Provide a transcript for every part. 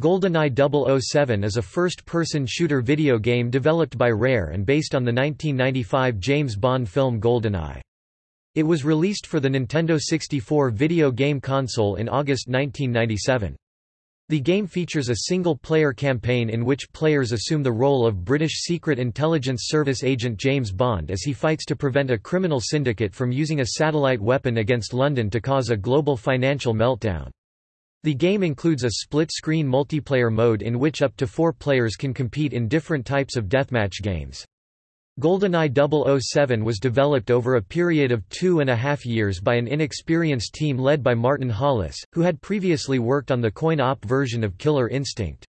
GoldenEye 007 is a first-person shooter video game developed by Rare and based on the 1995 James Bond film GoldenEye. It was released for the Nintendo 64 video game console in August 1997. The game features a single-player campaign in which players assume the role of British Secret Intelligence Service agent James Bond as he fights to prevent a criminal syndicate from using a satellite weapon against London to cause a global financial meltdown. The game includes a split-screen multiplayer mode in which up to four players can compete in different types of deathmatch games. GoldenEye 007 was developed over a period of two and a half years by an inexperienced team led by Martin Hollis, who had previously worked on the coin-op version of Killer Instinct.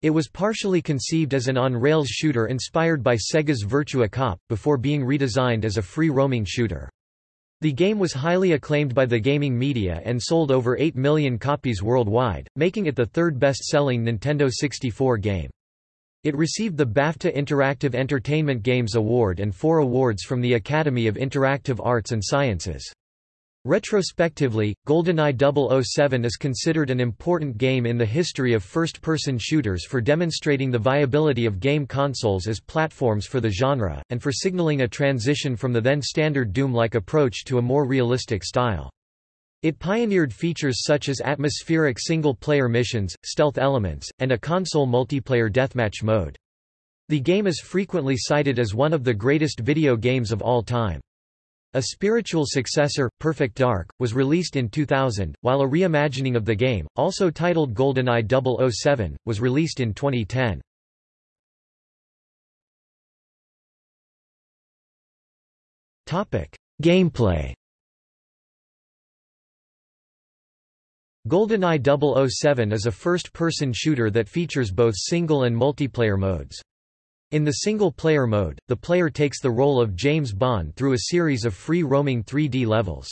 It was partially conceived as an on-rails shooter inspired by Sega's Virtua Cop, before being redesigned as a free-roaming shooter. The game was highly acclaimed by the gaming media and sold over 8 million copies worldwide, making it the third best-selling Nintendo 64 game. It received the BAFTA Interactive Entertainment Games Award and four awards from the Academy of Interactive Arts and Sciences. Retrospectively, GoldenEye 007 is considered an important game in the history of first-person shooters for demonstrating the viability of game consoles as platforms for the genre, and for signaling a transition from the then-standard Doom-like approach to a more realistic style. It pioneered features such as atmospheric single-player missions, stealth elements, and a console multiplayer deathmatch mode. The game is frequently cited as one of the greatest video games of all time. A spiritual successor, Perfect Dark, was released in 2000, while a reimagining of the game, also titled GoldenEye 007, was released in 2010. Gameplay GoldenEye 007 is a first-person shooter that features both single and multiplayer modes. In the single-player mode, the player takes the role of James Bond through a series of free-roaming 3D levels.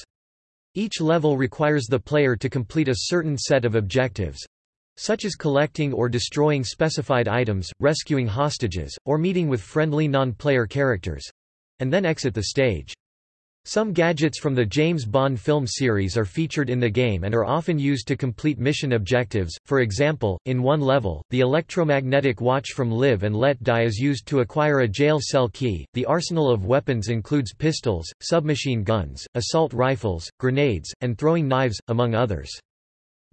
Each level requires the player to complete a certain set of objectives—such as collecting or destroying specified items, rescuing hostages, or meeting with friendly non-player characters—and then exit the stage. Some gadgets from the James Bond film series are featured in the game and are often used to complete mission objectives, for example, in one level, the electromagnetic watch from Live and Let Die is used to acquire a jail cell key. The arsenal of weapons includes pistols, submachine guns, assault rifles, grenades, and throwing knives, among others.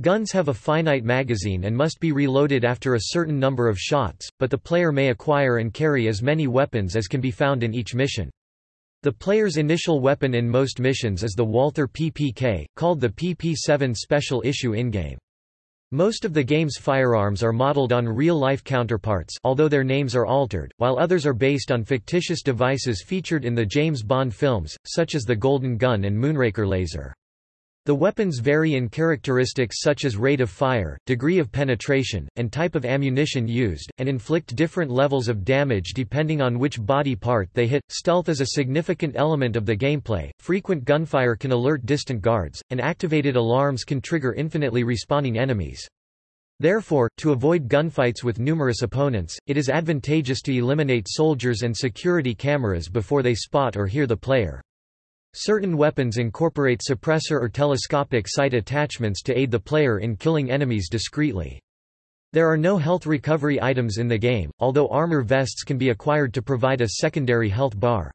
Guns have a finite magazine and must be reloaded after a certain number of shots, but the player may acquire and carry as many weapons as can be found in each mission. The player's initial weapon in most missions is the Walther PPK, called the PP-7 Special Issue in-game. Most of the game's firearms are modeled on real-life counterparts although their names are altered, while others are based on fictitious devices featured in the James Bond films, such as the Golden Gun and Moonraker laser. The weapons vary in characteristics such as rate of fire, degree of penetration, and type of ammunition used, and inflict different levels of damage depending on which body part they hit. Stealth is a significant element of the gameplay. Frequent gunfire can alert distant guards, and activated alarms can trigger infinitely respawning enemies. Therefore, to avoid gunfights with numerous opponents, it is advantageous to eliminate soldiers and security cameras before they spot or hear the player. Certain weapons incorporate suppressor or telescopic sight attachments to aid the player in killing enemies discreetly. There are no health recovery items in the game, although armor vests can be acquired to provide a secondary health bar.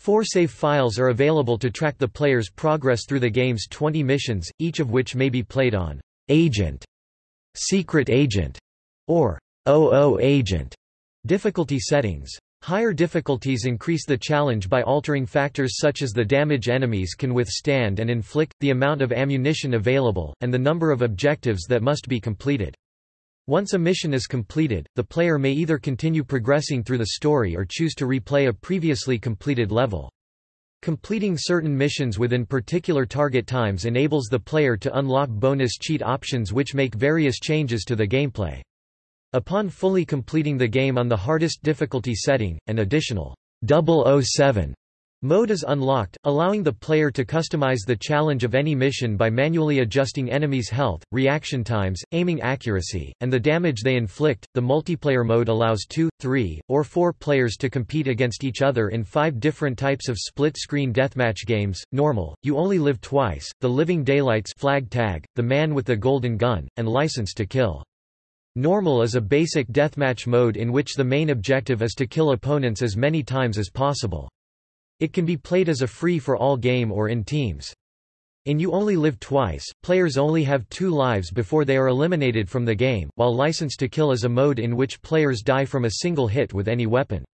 Four save files are available to track the player's progress through the game's 20 missions, each of which may be played on Agent, Secret Agent, or OO Agent difficulty settings. Higher difficulties increase the challenge by altering factors such as the damage enemies can withstand and inflict, the amount of ammunition available, and the number of objectives that must be completed. Once a mission is completed, the player may either continue progressing through the story or choose to replay a previously completed level. Completing certain missions within particular target times enables the player to unlock bonus cheat options which make various changes to the gameplay. Upon fully completing the game on the hardest difficulty setting, an additional 007 mode is unlocked, allowing the player to customize the challenge of any mission by manually adjusting enemies' health, reaction times, aiming accuracy, and the damage they inflict. The multiplayer mode allows two, three, or four players to compete against each other in five different types of split-screen deathmatch games: normal, you only live twice, the Living Daylights flag tag, the Man with the Golden Gun, and License to Kill. Normal is a basic deathmatch mode in which the main objective is to kill opponents as many times as possible. It can be played as a free-for-all game or in teams. In You Only Live Twice, players only have two lives before they are eliminated from the game, while License to Kill is a mode in which players die from a single hit with any weapon.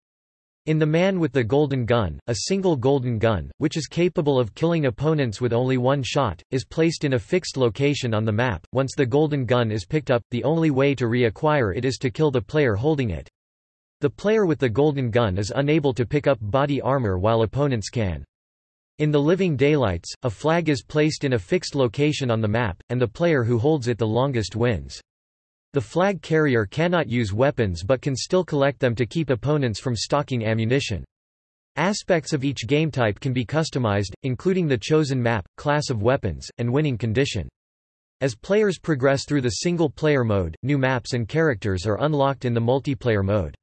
In The Man with the Golden Gun, a single golden gun, which is capable of killing opponents with only one shot, is placed in a fixed location on the map. Once the golden gun is picked up, the only way to reacquire it is to kill the player holding it. The player with the golden gun is unable to pick up body armor while opponents can. In the Living Daylights, a flag is placed in a fixed location on the map, and the player who holds it the longest wins. The flag carrier cannot use weapons but can still collect them to keep opponents from stocking ammunition. Aspects of each game type can be customized, including the chosen map, class of weapons, and winning condition. As players progress through the single-player mode, new maps and characters are unlocked in the multiplayer mode.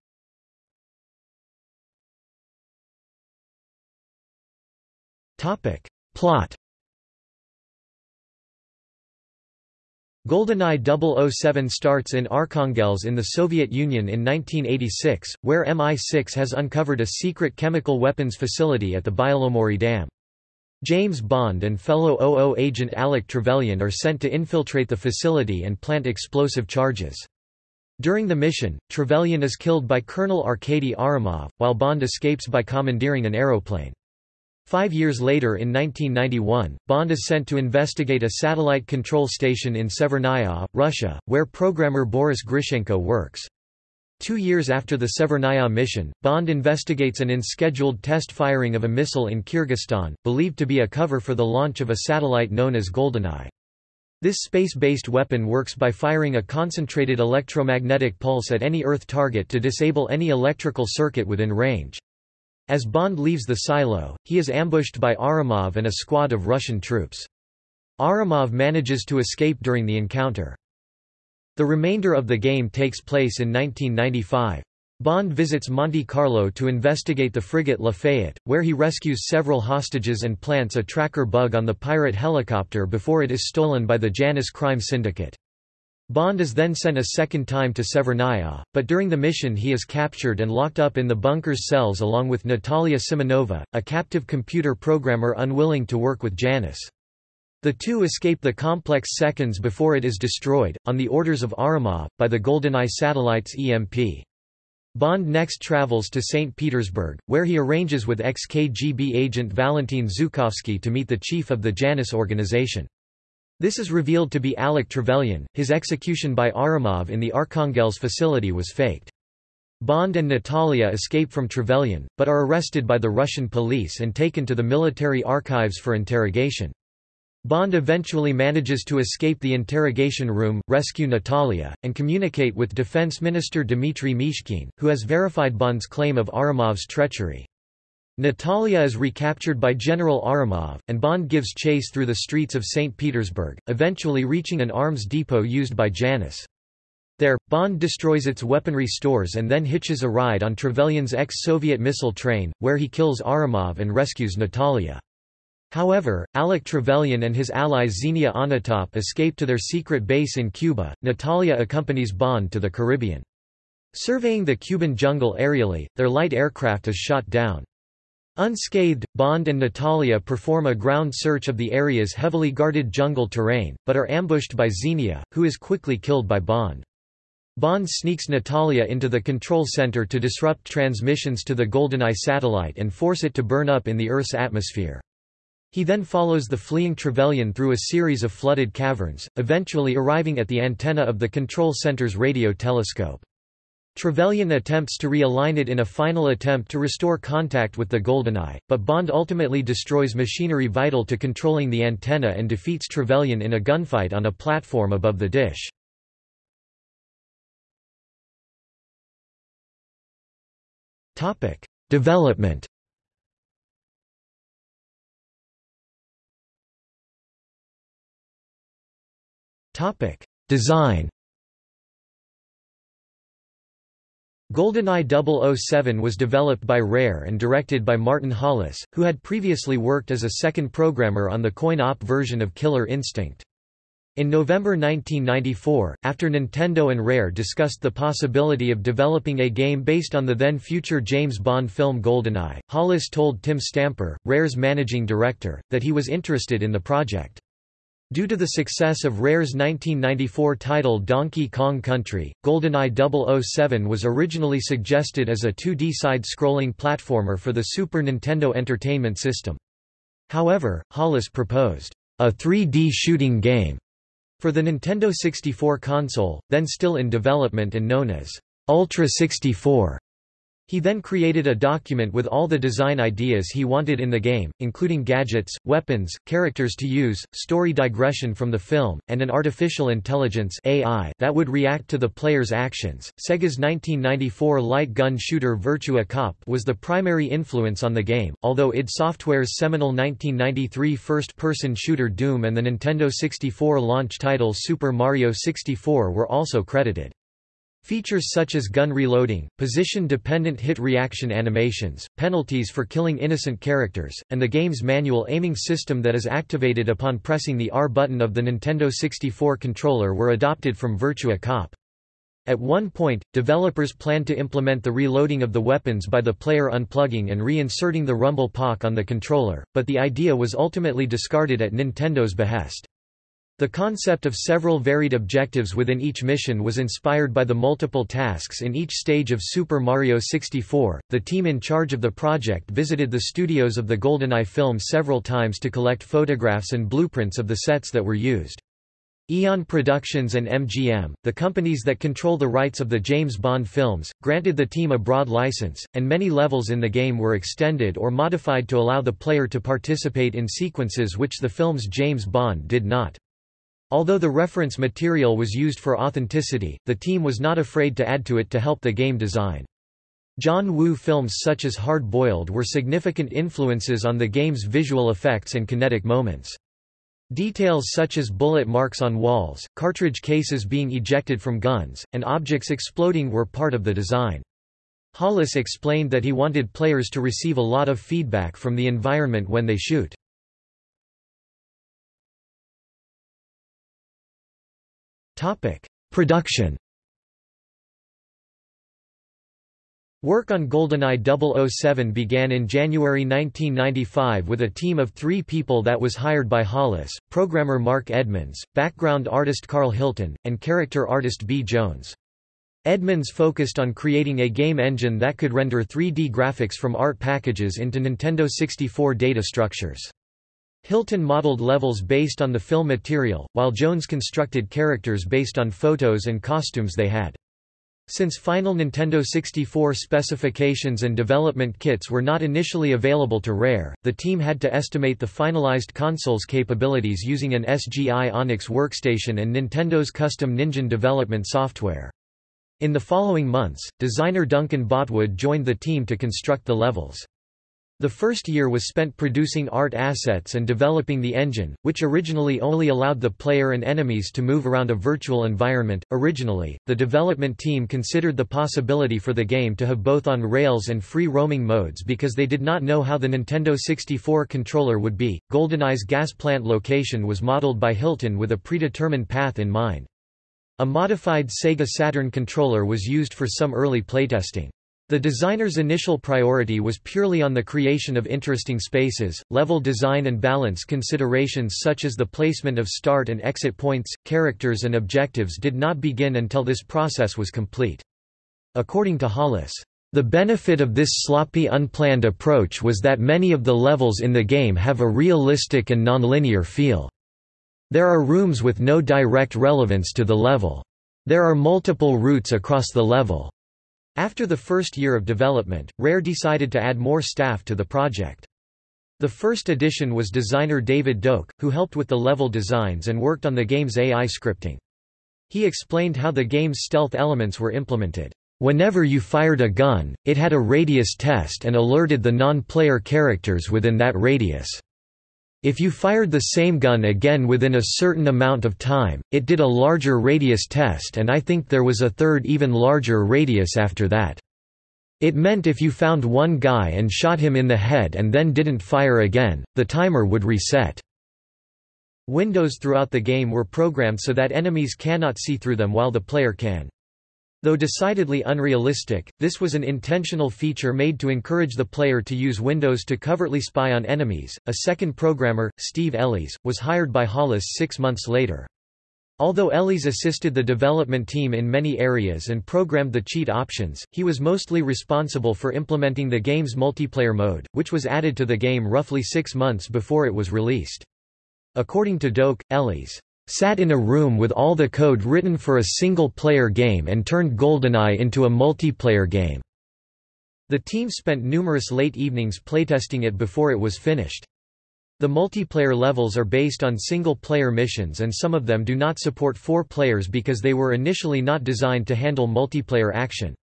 Plot GoldenEye 007 starts in Arkhangelsk in the Soviet Union in 1986, where MI6 has uncovered a secret chemical weapons facility at the Byelomorye Dam. James Bond and fellow OO agent Alec Trevelyan are sent to infiltrate the facility and plant explosive charges. During the mission, Trevelyan is killed by Colonel Arkady Ourumov, while Bond escapes by commandeering an aeroplane. Five years later in 1991, Bond is sent to investigate a satellite control station in Severnaya, Russia, where programmer Boris Grishenko works. Two years after the Severnaya mission, Bond investigates an unscheduled test firing of a missile in Kyrgyzstan, believed to be a cover for the launch of a satellite known as GoldenEye. This space-based weapon works by firing a concentrated electromagnetic pulse at any Earth target to disable any electrical circuit within range. As Bond leaves the silo, he is ambushed by Ourumov and a squad of Russian troops. Ourumov manages to escape during the encounter. The remainder of the game takes place in 1995. Bond visits Monte Carlo to investigate the frigate Lafayette, where he rescues several hostages and plants a tracker bug on the pirate helicopter before it is stolen by the Janus crime syndicate. Bond is then sent a second time to Severnaya, but during the mission he is captured and locked up in the bunker's cells along with Natalia Simonova, a captive computer programmer unwilling to work with Janus. The two escape the complex seconds before it is destroyed, on the orders of Ourumov, by the GoldenEye satellite's EMP. Bond next travels to St. Petersburg, where he arranges with ex-KGB agent Valentin Zukovsky to meet the chief of the Janus organization. This is revealed to be Alec Trevelyan. His execution by Ourumov in the Arkhangelsk facility was faked. Bond and Natalia escape from Trevelyan, but are arrested by the Russian police and taken to the military archives for interrogation. Bond eventually manages to escape the interrogation room, rescue Natalia, and communicate with Defense Minister Dmitry Mishkin, who has verified Bond's claim of Ourumov's treachery. Natalia is recaptured by General Ourumov, and Bond gives chase through the streets of St. Petersburg, eventually reaching an arms depot used by Janus. There, Bond destroys its weaponry stores and then hitches a ride on Trevelyan's ex-Soviet missile train, where he kills Aramov and rescues Natalia. However, Alec Trevelyan and his ally Xenia Onatop escape to their secret base in Cuba. Natalia accompanies Bond to the Caribbean. Surveying the Cuban jungle aerially, their light aircraft is shot down. Unscathed, Bond and Natalia perform a ground search of the area's heavily guarded jungle terrain, but are ambushed by Xenia, who is quickly killed by Bond. Bond sneaks Natalia into the control center to disrupt transmissions to the GoldenEye satellite and force it to burn up in the Earth's atmosphere. He then follows the fleeing Trevelyan through a series of flooded caverns, eventually arriving at the antenna of the control center's radio telescope. Trevelyan attempts to realign it in a final attempt to restore contact with the GoldenEye, but Bond ultimately destroys machinery vital to controlling the antenna and defeats Trevelyan in a gunfight on a platform above the dish. Development Design GoldenEye 007 was developed by Rare and directed by Martin Hollis, who had previously worked as a second programmer on the coin-op version of Killer Instinct. In November 1994, after Nintendo and Rare discussed the possibility of developing a game based on the then-future James Bond film GoldenEye, Hollis told Tim Stamper, Rare's managing director, that he was interested in the project. Due to the success of Rare's 1994 title Donkey Kong Country, GoldenEye 007 was originally suggested as a 2D side-scrolling platformer for the Super Nintendo Entertainment System. However, Hollis proposed a 3D shooting game for the Nintendo 64 console, then still in development and known as Ultra 64. He then created a document with all the design ideas he wanted in the game, including gadgets, weapons, characters to use, story digression from the film, and an artificial intelligence AI that would react to the player's actions. Sega's 1994 light gun shooter Virtua Cop was the primary influence on the game, although id Software's seminal 1993 first-person shooter Doom and the Nintendo 64 launch title Super Mario 64 were also credited. Features such as gun reloading, position-dependent hit reaction animations, penalties for killing innocent characters, and the game's manual aiming system that is activated upon pressing the R button of the Nintendo 64 controller were adopted from Virtua Cop. At one point, developers planned to implement the reloading of the weapons by the player unplugging and reinserting the rumble pak on the controller, but the idea was ultimately discarded at Nintendo's behest. The concept of several varied objectives within each mission was inspired by the multiple tasks in each stage of Super Mario 64. The team in charge of the project visited the studios of the GoldenEye film several times to collect photographs and blueprints of the sets that were used. Eon Productions and MGM, the companies that control the rights of the James Bond films, granted the team a broad license, and many levels in the game were extended or modified to allow the player to participate in sequences which the film's James Bond did not. Although the reference material was used for authenticity, the team was not afraid to add to it to help the game design. John Woo films such as Hard Boiled were significant influences on the game's visual effects and kinetic moments. Details such as bullet marks on walls, cartridge cases being ejected from guns, and objects exploding were part of the design. Hollis explained that he wanted players to receive a lot of feedback from the environment when they shoot. Topic: Production. Work on GoldenEye 007 began in January 1995 with a team of three people that was hired by Hollis, programmer Mark Edmonds, background artist Carl Hilton, and character artist B. Jones. Edmonds focused on creating a game engine that could render 3D graphics from art packages into Nintendo 64 data structures. Hilton modeled levels based on the film material, while Jones constructed characters based on photos and costumes they had. Since final Nintendo 64 specifications and development kits were not initially available to Rare, the team had to estimate the finalized console's capabilities using an SGI Onyx workstation and Nintendo's custom Ninjin development software. In the following months, designer Duncan Botwood joined the team to construct the levels. The first year was spent producing art assets and developing the engine, which originally only allowed the player and enemies to move around a virtual environment. Originally, the development team considered the possibility for the game to have both on rails and free roaming modes because they did not know how the Nintendo 64 controller would be. GoldenEye's gas plant location was modeled by Hilton with a predetermined path in mind. A modified Sega Saturn controller was used for some early playtesting. The designer's initial priority was purely on the creation of interesting spaces, level design and balance considerations such as the placement of start and exit points, characters and objectives did not begin until this process was complete. According to Hollis, the benefit of this sloppy unplanned approach was that many of the levels in the game have a realistic and nonlinear feel. There are rooms with no direct relevance to the level. There are multiple routes across the level. After the first year of development, Rare decided to add more staff to the project. The first addition was designer David Doak, who helped with the level designs and worked on the game's AI scripting. He explained how the game's stealth elements were implemented. Whenever you fired a gun, it had a radius test and alerted the non-player characters within that radius. If you fired the same gun again within a certain amount of time, it did a larger radius test and I think there was a third even larger radius after that. It meant if you found one guy and shot him in the head and then didn't fire again, the timer would reset. Windows throughout the game were programmed so that enemies cannot see through them while the player can. Though decidedly unrealistic, this was an intentional feature made to encourage the player to use Windows to covertly spy on enemies. A second programmer, Steve Ellis, was hired by Hollis six months later. Although Ellis assisted the development team in many areas and programmed the cheat options, he was mostly responsible for implementing the game's multiplayer mode, which was added to the game roughly six months before it was released. According to Doak, Ellis sat in a room with all the code written for a single-player game and turned GoldenEye into a multiplayer game." The team spent numerous late evenings playtesting it before it was finished. The multiplayer levels are based on single-player missions and some of them do not support four players because they were initially not designed to handle multiplayer action.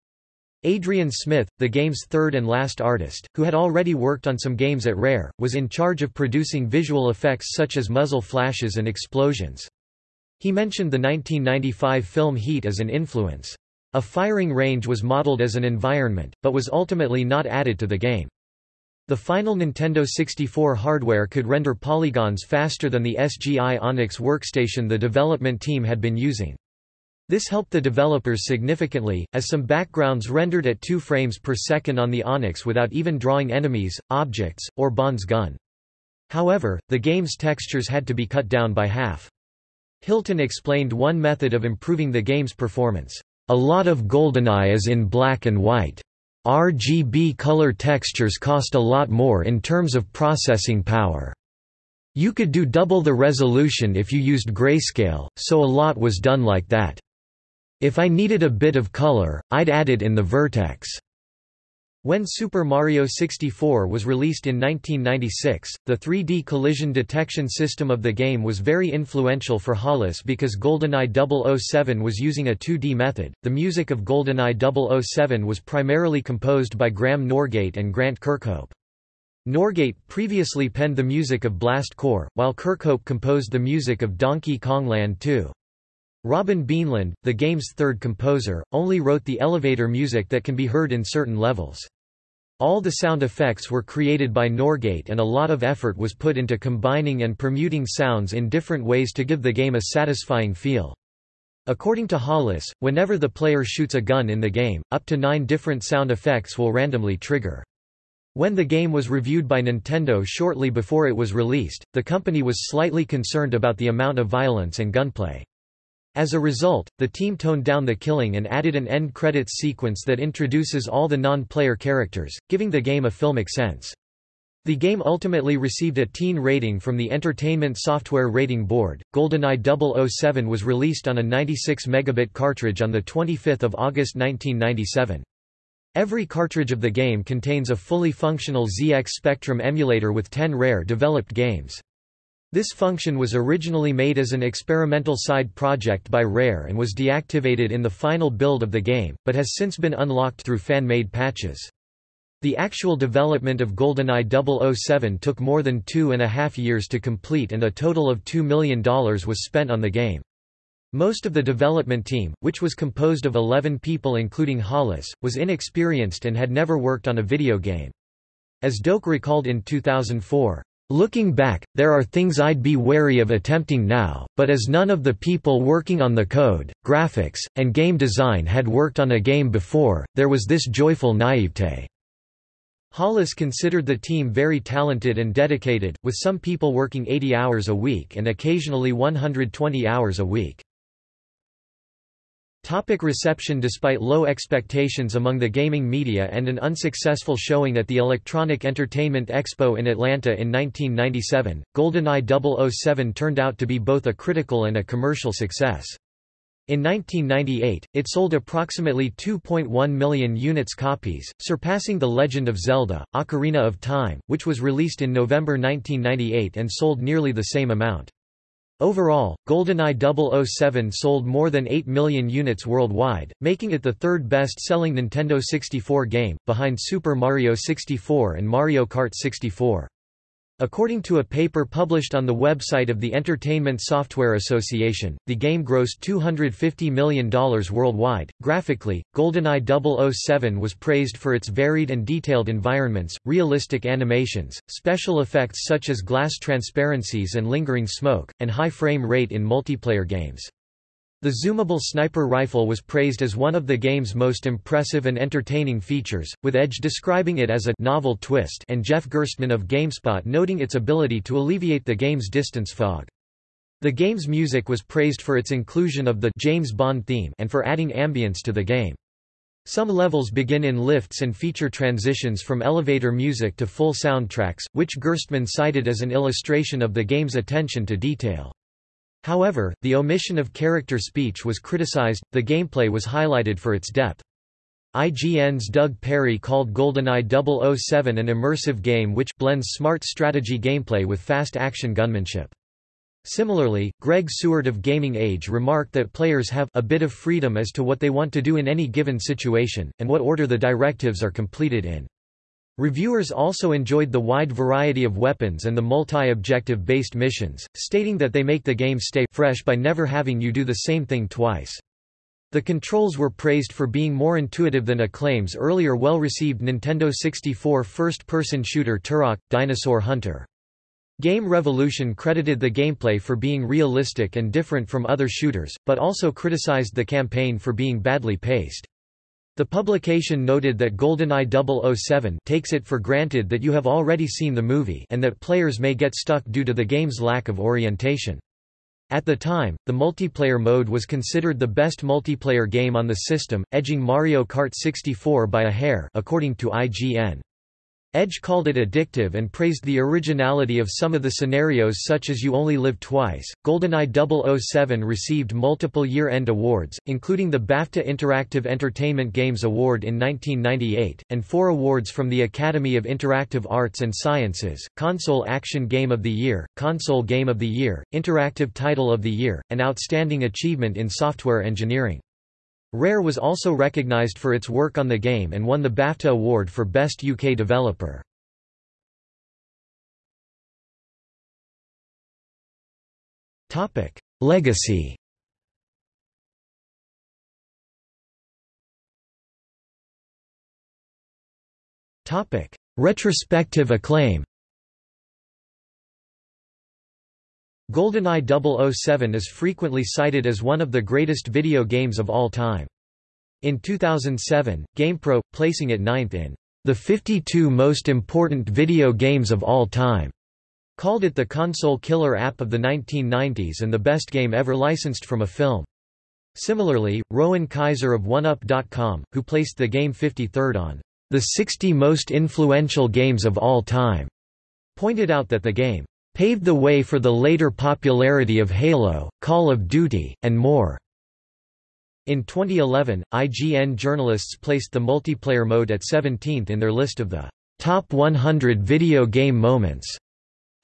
Adrian Smith, the game's third and last artist, who had already worked on some games at Rare, was in charge of producing visual effects such as muzzle flashes and explosions. He mentioned the 1995 film Heat as an influence. A firing range was modeled as an environment, but was ultimately not added to the game. The final Nintendo 64 hardware could render polygons faster than the SGI Onyx workstation the development team had been using. This helped the developers significantly, as some backgrounds rendered at 2 frames per second on the Onyx without even drawing enemies, objects, or Bond's gun. However, the game's textures had to be cut down by half. Hilton explained one method of improving the game's performance. A lot of GoldenEye is in black and white. RGB color textures cost a lot more in terms of processing power. You could do double the resolution if you used grayscale, so a lot was done like that. If I needed a bit of color, I'd add it in the vertex. When Super Mario 64 was released in 1996, the 3D collision detection system of the game was very influential for Hollis because GoldenEye 007 was using a 2D method. The music of GoldenEye 007 was primarily composed by Graham Norgate and Grant Kirkhope. Norgate previously penned the music of Blast Corps, while Kirkhope composed the music of Donkey Kong Land 2. Robin Beanland, the game's third composer, only wrote the elevator music that can be heard in certain levels. All the sound effects were created by Norgate and a lot of effort was put into combining and permuting sounds in different ways to give the game a satisfying feel. According to Hollis, whenever the player shoots a gun in the game, up to nine different sound effects will randomly trigger. When the game was reviewed by Nintendo shortly before it was released, the company was slightly concerned about the amount of violence and gunplay. As a result, the team toned down the killing and added an end credits sequence that introduces all the non-player characters, giving the game a filmic sense. The game ultimately received a teen rating from the Entertainment Software Rating Board. GoldenEye 007 was released on a 96 megabit cartridge on the 25th of August 1997. Every cartridge of the game contains a fully functional ZX Spectrum emulator with 10 rare developed games. This function was originally made as an experimental side project by Rare and was deactivated in the final build of the game, but has since been unlocked through fan-made patches. The actual development of GoldenEye 007 took more than two and a half years to complete and a total of $2 million was spent on the game. Most of the development team, which was composed of 11 people including Hollis, was inexperienced and had never worked on a video game. As Doak recalled in 2004, Looking back, there are things I'd be wary of attempting now, but as none of the people working on the code, graphics, and game design had worked on a game before, there was this joyful naivete. Hollis considered the team very talented and dedicated, with some people working 80 hours a week and occasionally 120 hours a week. Topic reception Despite low expectations among the gaming media and an unsuccessful showing at the Electronic Entertainment Expo in Atlanta in 1997, GoldenEye 007 turned out to be both a critical and a commercial success. In 1998, it sold approximately 2.1 million units copies, surpassing The Legend of Zelda, Ocarina of Time, which was released in November 1998 and sold nearly the same amount. Overall, GoldenEye 007 sold more than 8 million units worldwide, making it the third best-selling Nintendo 64 game, behind Super Mario 64 and Mario Kart 64. According to a paper published on the website of the Entertainment Software Association, the game grossed $250 million worldwide. Graphically, GoldenEye 007 was praised for its varied and detailed environments, realistic animations, special effects such as glass transparencies and lingering smoke, and high frame rate in multiplayer games. The zoomable sniper rifle was praised as one of the game's most impressive and entertaining features, with Edge describing it as a novel twist and Jeff Gerstmann of GameSpot noting its ability to alleviate the game's distance fog. The game's music was praised for its inclusion of the James Bond theme and for adding ambience to the game. Some levels begin in lifts and feature transitions from elevator music to full soundtracks, which Gerstmann cited as an illustration of the game's attention to detail. However, the omission of character speech was criticized, the gameplay was highlighted for its depth. IGN's Doug Perry called GoldenEye 007 an immersive game which blends smart strategy gameplay with fast action gunmanship. Similarly, Greg Sewart of Gaming Age remarked that players have a bit of freedom as to what they want to do in any given situation, and what order the directives are completed in. Reviewers also enjoyed the wide variety of weapons and the multi-objective based missions, stating that they make the game stay fresh by never having you do the same thing twice. The controls were praised for being more intuitive than Acclaim's earlier well-received Nintendo 64 first-person shooter Turok – Dinosaur Hunter. Game Revolution credited the gameplay for being realistic and different from other shooters, but also criticized the campaign for being badly paced. The publication noted that GoldenEye 007 takes it for granted that you have already seen the movie and that players may get stuck due to the game's lack of orientation. At the time, the multiplayer mode was considered the best multiplayer game on the system, edging Mario Kart 64 by a hair according to IGN. Edge called it addictive and praised the originality of some of the scenarios such as You Only Live Twice. GoldenEye 007 received multiple year-end awards, including the BAFTA Interactive Entertainment Games Award in 1998, and four awards from the Academy of Interactive Arts and Sciences, Console Action Game of the Year, Console Game of the Year, Interactive Title of the Year, and Outstanding Achievement in Software Engineering. Rare was also recognised for its work on the game and won the BAFTA award for Best UK Developer. Legacy Retrospective acclaim GoldenEye 007 is frequently cited as one of the greatest video games of all time. In 2007, GamePro, placing it ninth in the 52 most important video games of all time, called it the console killer app of the 1990s and the best game ever licensed from a film. Similarly, Rowan Kaiser of 1UP.com, who placed the game 53rd on the 60 most influential games of all time, pointed out that the game paved the way for the later popularity of Halo, Call of Duty, and more. In 2011, IGN journalists placed the multiplayer mode at 17th in their list of the top 100 video game moments.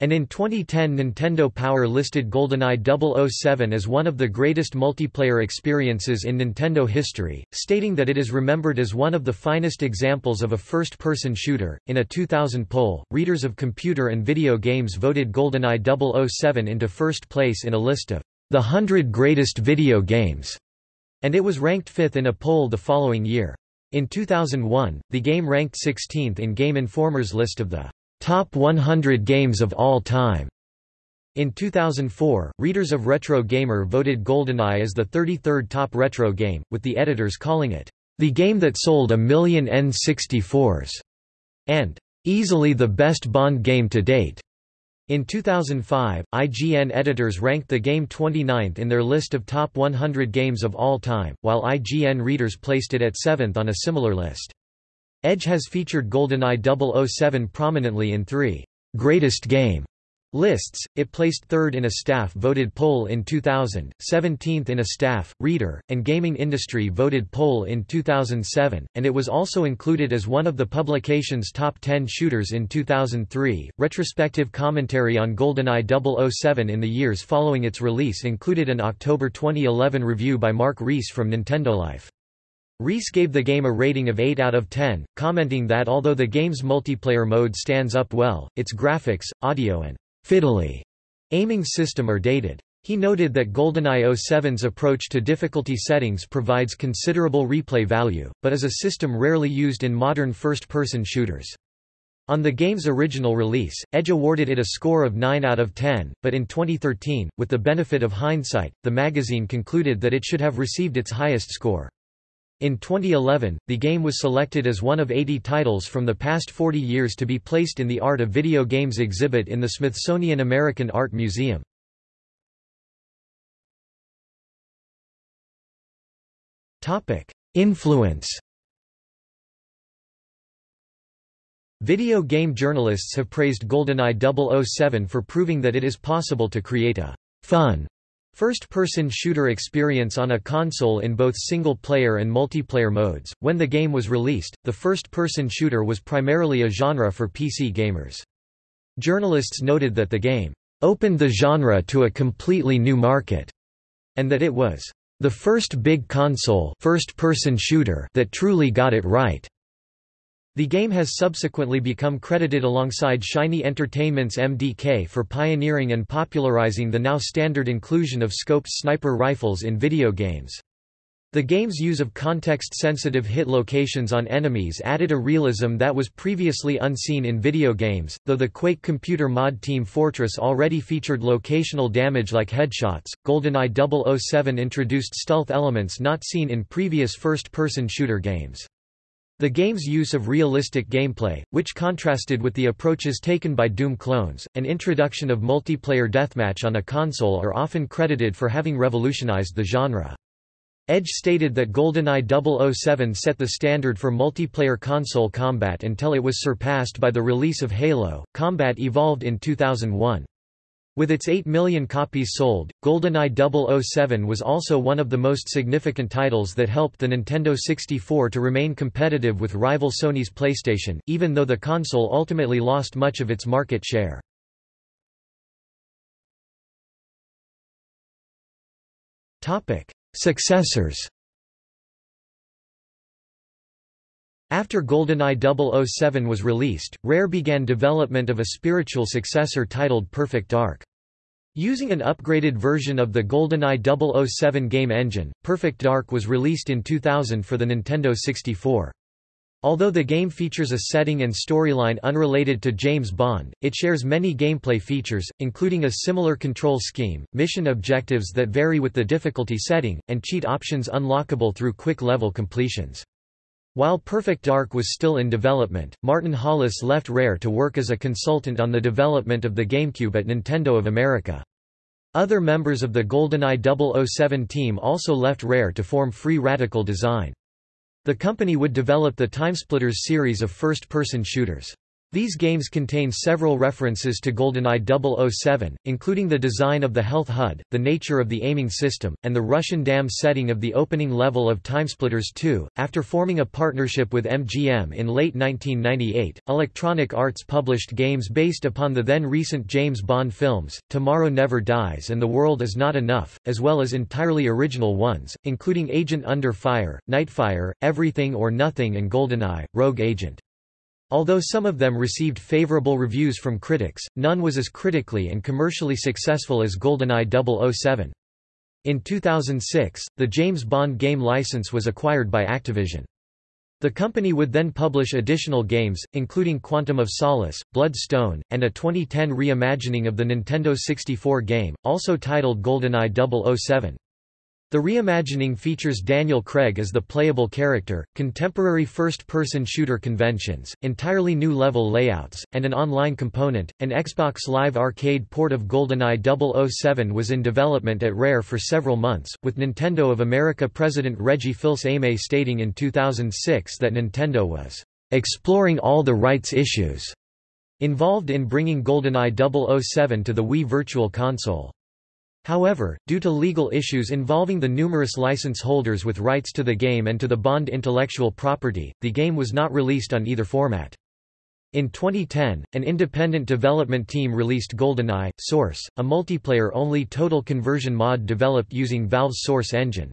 And in 2010 Nintendo Power listed GoldenEye 007 as one of the greatest multiplayer experiences in Nintendo history, stating that it is remembered as one of the finest examples of a first-person shooter. In a 2000 poll, readers of computer and video games voted GoldenEye 007 into first place in a list of the 100 greatest video games, and it was ranked fifth in a poll the following year. In 2001, the game ranked 16th in Game Informer's list of the Top 100 Games of All Time. In 2004, readers of Retro Gamer voted GoldenEye as the 33rd top retro game, with the editors calling it, the game that sold a million N64s, and easily the best Bond game to date. In 2005, IGN editors ranked the game 29th in their list of top 100 games of all time, while IGN readers placed it at 7th on a similar list. Edge has featured GoldenEye 007 prominently in three greatest game lists. It placed third in a staff voted poll in 2000, 17th in a staff, reader, and gaming industry voted poll in 2007, and it was also included as one of the publication's top 10 shooters in 2003. Retrospective commentary on GoldenEye 007 in the years following its release included an October 2011 review by Mark Rees from Nintendo Life. Rees gave the game a rating of 8 out of 10, commenting that although the game's multiplayer mode stands up well, its graphics, audio and fiddly aiming system are dated. He noted that GoldenEye 07's approach to difficulty settings provides considerable replay value, but is a system rarely used in modern first-person shooters. On the game's original release, Edge awarded it a score of 9 out of 10, but in 2013, with the benefit of hindsight, the magazine concluded that it should have received its highest score. In 2011, the game was selected as one of 80 titles from the past 40 years to be placed in the Art of Video Games exhibit in the Smithsonian American Art Museum. Influence Video game journalists have praised GoldenEye 007 for proving that it is possible to create a fun First-person shooter experience on a console in both single-player and multiplayer modes. When the game was released, the first-person shooter was primarily a genre for PC gamers. Journalists noted that the game opened the genre to a completely new market, and that it was the first big console first-person shooter that truly got it right. The game has subsequently become credited alongside Shiny Entertainment's MDK for pioneering and popularizing the now standard inclusion of scoped sniper rifles in video games. The game's use of context-sensitive hit locations on enemies added a realism that was previously unseen in video games, though the Quake computer mod Team Fortress already featured locational damage like headshots. GoldenEye 007 introduced stealth elements not seen in previous first-person shooter games. The game's use of realistic gameplay, which contrasted with the approaches taken by Doom clones, and introduction of multiplayer deathmatch on a console are often credited for having revolutionized the genre. Edge stated that GoldenEye 007 set the standard for multiplayer console combat until it was surpassed by the release of Halo. Combat evolved in 2001. With its 8 million copies sold, GoldenEye 007 was also one of the most significant titles that helped the Nintendo 64 to remain competitive with rival Sony's PlayStation, even though the console ultimately lost much of its market share. Successors After GoldenEye 007 was released, Rare began development of a spiritual successor titled Perfect Dark. Using an upgraded version of the GoldenEye 007 game engine, Perfect Dark was released in 2000 for the Nintendo 64. Although the game features a setting and storyline unrelated to James Bond, it shares many gameplay features, including a similar control scheme, mission objectives that vary with the difficulty setting, and cheat options unlockable through quick level completions. While Perfect Dark was still in development, Martin Hollis left Rare to work as a consultant on the development of the GameCube at Nintendo of America. Other members of the GoldenEye 007 team also left Rare to form Free Radical Design. The company would develop the Timesplitters series of first-person shooters. These games contain several references to GoldenEye 007, including the design of the Health HUD, the nature of the aiming system, and the Russian dam setting of the opening level of Timesplitters 2. After forming a partnership with MGM in late 1998, Electronic Arts published games based upon the then recent James Bond films, Tomorrow Never Dies and The World Is Not Enough, as well as entirely original ones, including Agent Under Fire, Nightfire, Everything or Nothing and GoldenEye, Rogue Agent. Although some of them received favorable reviews from critics, none was as critically and commercially successful as GoldenEye 007. In 2006, the James Bond game license was acquired by Activision. The company would then publish additional games, including Quantum of Solace, Bloodstone, and a 2010 reimagining of the Nintendo 64 game, also titled GoldenEye 007. The reimagining features Daniel Craig as the playable character, contemporary first-person shooter conventions, entirely new level layouts, and an online component. An Xbox Live Arcade port of GoldenEye 007 was in development at Rare for several months, with Nintendo of America president Reggie Fils-Aimé stating in 2006 that Nintendo was exploring all the rights issues involved in bringing GoldenEye 007 to the Wii Virtual Console. However, due to legal issues involving the numerous license holders with rights to the game and to the Bond intellectual property, the game was not released on either format. In 2010, an independent development team released GoldenEye, Source, a multiplayer-only total conversion mod developed using Valve's Source engine.